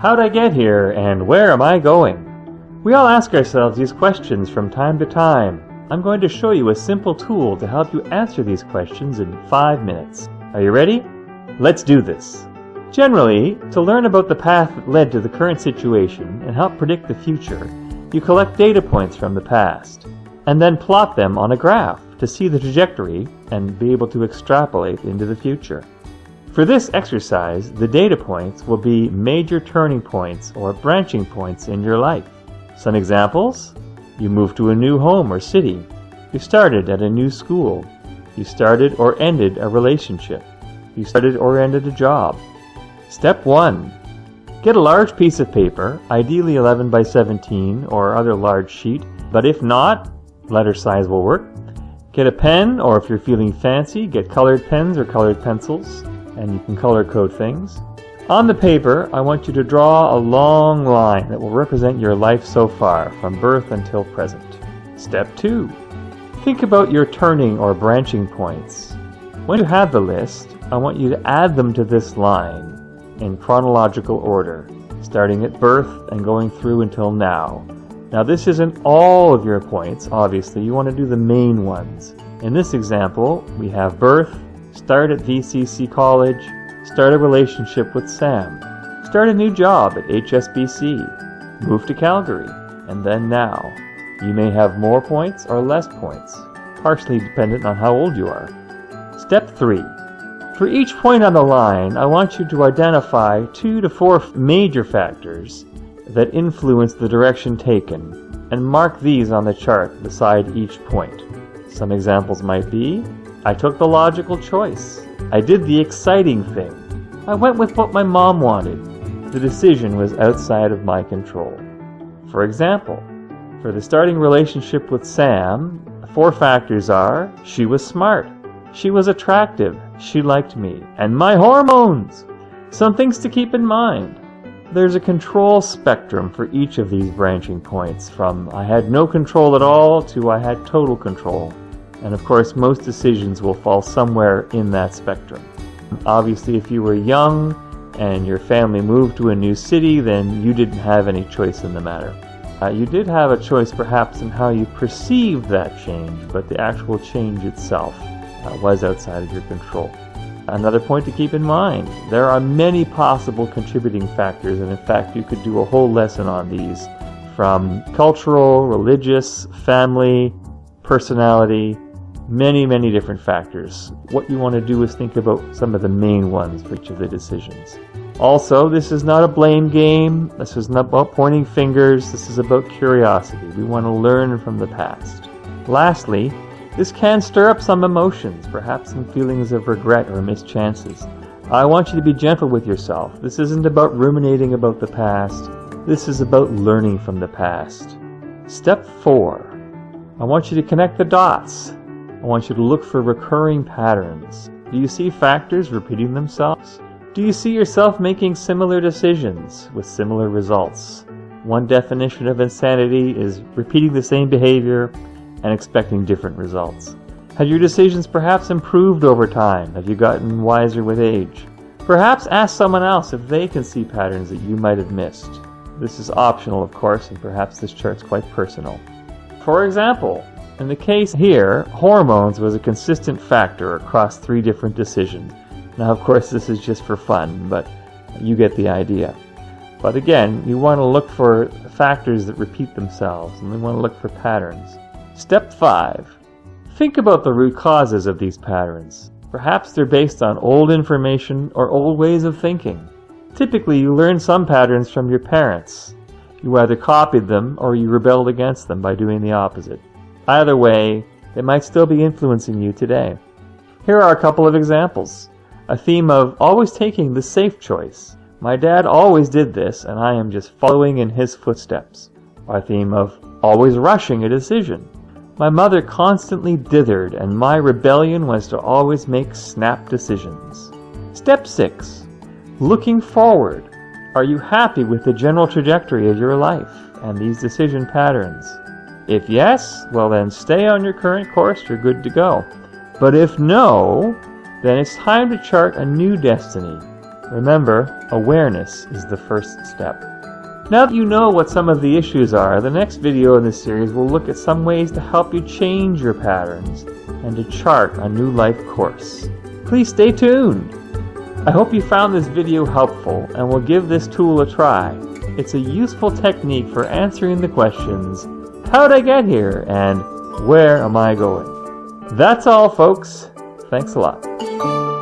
How'd I get here and where am I going? We all ask ourselves these questions from time to time. I'm going to show you a simple tool to help you answer these questions in 5 minutes. Are you ready? Let's do this. Generally, to learn about the path that led to the current situation and help predict the future, you collect data points from the past, and then plot them on a graph to see the trajectory and be able to extrapolate into the future. For this exercise, the data points will be major turning points or branching points in your life. Some examples you moved to a new home or city, you started at a new school, you started or ended a relationship, you started or ended a job. Step 1 Get a large piece of paper, ideally 11 by 17 or other large sheet, but if not, letter size will work. Get a pen, or if you're feeling fancy, get colored pens or colored pencils, and you can color code things. On the paper, I want you to draw a long line that will represent your life so far, from birth until present. Step 2. Think about your turning or branching points. When you have the list, I want you to add them to this line in chronological order, starting at birth and going through until now. Now this isn't all of your points, obviously, you want to do the main ones. In this example, we have birth, start at VCC College, start a relationship with Sam, start a new job at HSBC, move to Calgary, and then now. You may have more points or less points, partially dependent on how old you are. Step 3. For each point on the line, I want you to identify two to four major factors that influence the direction taken, and mark these on the chart beside each point. Some examples might be, I took the logical choice. I did the exciting thing. I went with what my mom wanted. The decision was outside of my control. For example, for the starting relationship with Sam, the four factors are, she was smart, she was attractive, she liked me, and my hormones! Some things to keep in mind. There's a control spectrum for each of these branching points, from I had no control at all to I had total control. And of course, most decisions will fall somewhere in that spectrum. Obviously, if you were young and your family moved to a new city, then you didn't have any choice in the matter. Uh, you did have a choice perhaps in how you perceived that change, but the actual change itself uh, was outside of your control. Another point to keep in mind, there are many possible contributing factors, and in fact you could do a whole lesson on these, from cultural, religious, family, personality, many, many different factors. What you want to do is think about some of the main ones for each of the decisions. Also, this is not a blame game. This is not about pointing fingers. This is about curiosity. We want to learn from the past. Lastly, this can stir up some emotions, perhaps some feelings of regret or missed chances. I want you to be gentle with yourself. This isn't about ruminating about the past. This is about learning from the past. Step 4. I want you to connect the dots. I want you to look for recurring patterns. Do you see factors repeating themselves? Do you see yourself making similar decisions with similar results? One definition of insanity is repeating the same behavior and expecting different results? Have your decisions perhaps improved over time? Have you gotten wiser with age? Perhaps ask someone else if they can see patterns that you might have missed. This is optional, of course, and perhaps this chart's quite personal. For example, in the case here, hormones was a consistent factor across three different decisions. Now, of course, this is just for fun, but you get the idea. But again, you want to look for factors that repeat themselves, and we want to look for patterns. Step 5. Think about the root causes of these patterns. Perhaps they're based on old information or old ways of thinking. Typically, you learn some patterns from your parents. You either copied them or you rebelled against them by doing the opposite. Either way, they might still be influencing you today. Here are a couple of examples. A theme of always taking the safe choice. My dad always did this, and I am just following in his footsteps. A theme of always rushing a decision. My mother constantly dithered, and my rebellion was to always make snap decisions. Step 6. Looking forward. Are you happy with the general trajectory of your life and these decision patterns? If yes, well then stay on your current course, you're good to go. But if no, then it's time to chart a new destiny. Remember, awareness is the first step. Now that you know what some of the issues are, the next video in this series will look at some ways to help you change your patterns and to chart a new life course. Please stay tuned! I hope you found this video helpful and will give this tool a try. It's a useful technique for answering the questions, how'd I get here and where am I going? That's all folks. Thanks a lot.